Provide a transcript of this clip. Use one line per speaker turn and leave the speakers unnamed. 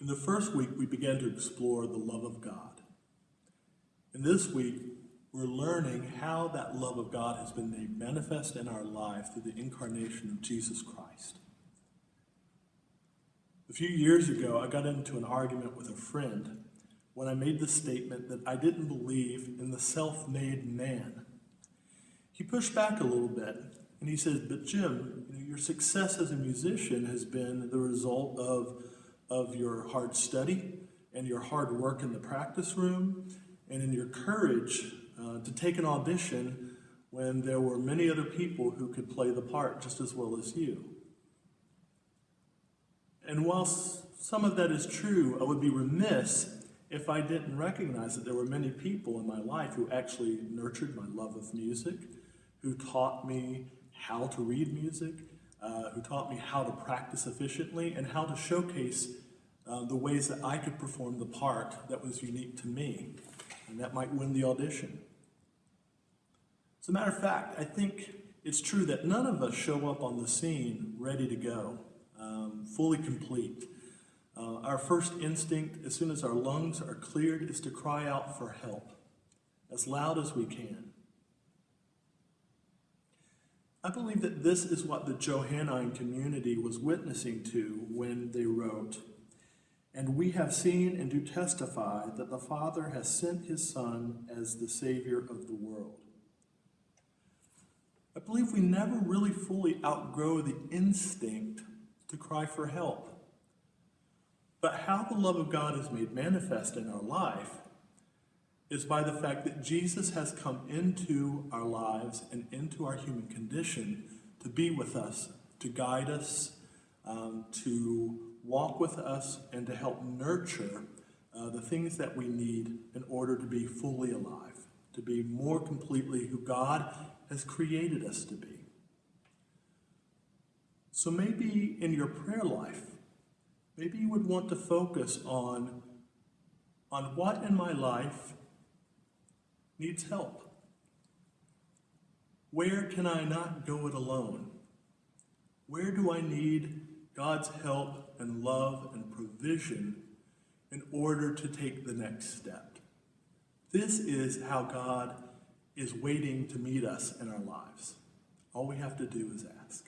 In the first week, we began to explore the love of God. In this week, we're learning how that love of God has been made manifest in our life through the incarnation of Jesus Christ. A few years ago, I got into an argument with a friend when I made the statement that I didn't believe in the self-made man. He pushed back a little bit and he said, but Jim, you know, your success as a musician has been the result of, of your hard study and your hard work in the practice room and in your courage uh, to take an audition when there were many other people who could play the part just as well as you. And whilst some of that is true, I would be remiss if I didn't recognize that there were many people in my life who actually nurtured my love of music, who taught me how to read music, uh, who taught me how to practice efficiently, and how to showcase uh, the ways that I could perform the part that was unique to me, and that might win the audition. As a matter of fact, I think it's true that none of us show up on the scene ready to go, um, fully complete. Uh, our first instinct, as soon as our lungs are cleared, is to cry out for help as loud as we can. I believe that this is what the Johannine community was witnessing to when they wrote, And we have seen and do testify that the Father has sent his Son as the Savior of the world. I believe we never really fully outgrow the instinct to cry for help. But how the love of God is made manifest in our life is by the fact that Jesus has come into our lives and into our human condition to be with us, to guide us, um, to walk with us, and to help nurture uh, the things that we need in order to be fully alive, to be more completely who God has created us to be. So maybe in your prayer life, maybe you would want to focus on, on what in my life needs help? Where can I not go it alone? Where do I need God's help and love and provision in order to take the next step? This is how God is waiting to meet us in our lives. All we have to do is ask.